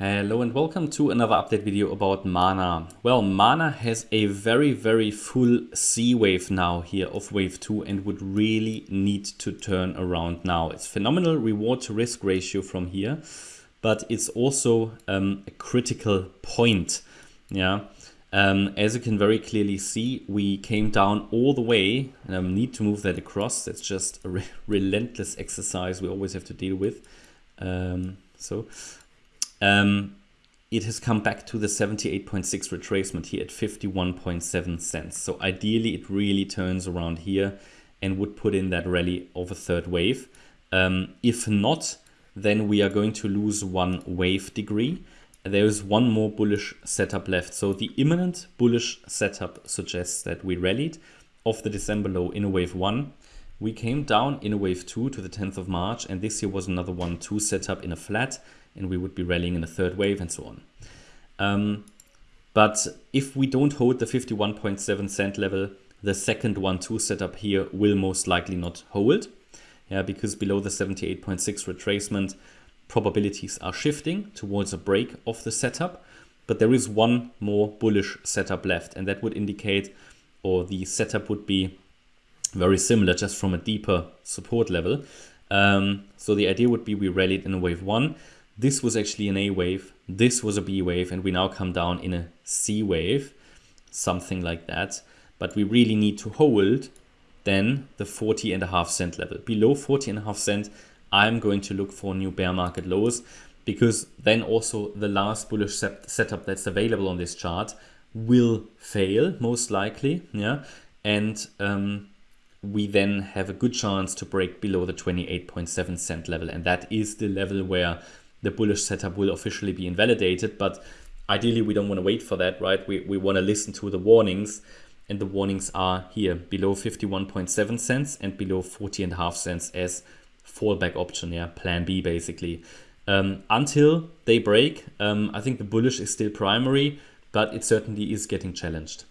Hello and welcome to another update video about Mana. Well, Mana has a very, very full C wave now here of wave 2 and would really need to turn around now. It's phenomenal reward to risk ratio from here, but it's also um, a critical point. Yeah. Um, as you can very clearly see, we came down all the way. Um, need to move that across. That's just a re relentless exercise we always have to deal with. Um, so um, it has come back to the 78.6 retracement here at 51.7 cents. So ideally it really turns around here and would put in that rally of a third wave. Um, if not, then we are going to lose one wave degree. There is one more bullish setup left. So the imminent bullish setup suggests that we rallied off the December low in a wave one. We came down in a wave two to the 10th of March, and this here was another one two setup in a flat and we would be rallying in a third wave and so on. Um, but if we don't hold the 51.7 cent level, the second 1-2 setup here will most likely not hold. Yeah, because below the 78.6 retracement, probabilities are shifting towards a break of the setup. But there is one more bullish setup left, and that would indicate, or the setup would be very similar, just from a deeper support level. Um, so the idea would be we rallied in a wave one, this was actually an A wave, this was a B wave, and we now come down in a C wave, something like that. But we really need to hold then the 40 and a half cent level. Below 40 and a half cent, I'm going to look for new bear market lows because then also the last bullish set setup that's available on this chart will fail most likely. Yeah. And um, we then have a good chance to break below the 28.7 cent level. And that is the level where the bullish setup will officially be invalidated. But ideally, we don't want to wait for that, right? We, we want to listen to the warnings. And the warnings are here below 51.7 cents and below 40 and a half cents as fallback option, yeah, plan B basically. Um, until they break, um, I think the bullish is still primary, but it certainly is getting challenged.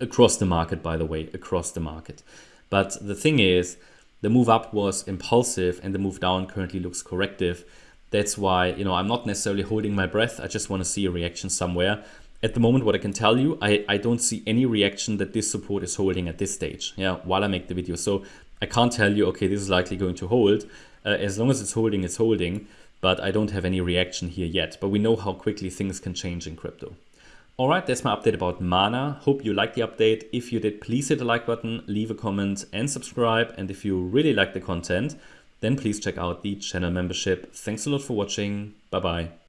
Across the market, by the way, across the market. But the thing is, the move up was impulsive and the move down currently looks corrective. That's why, you know, I'm not necessarily holding my breath. I just want to see a reaction somewhere. At the moment, what I can tell you, I, I don't see any reaction that this support is holding at this stage, yeah, while I make the video. So I can't tell you, okay, this is likely going to hold. Uh, as long as it's holding, it's holding, but I don't have any reaction here yet. But we know how quickly things can change in crypto. All right, that's my update about Mana. Hope you liked the update. If you did, please hit the like button, leave a comment and subscribe. And if you really like the content, then please check out the channel membership. Thanks a lot for watching. Bye bye.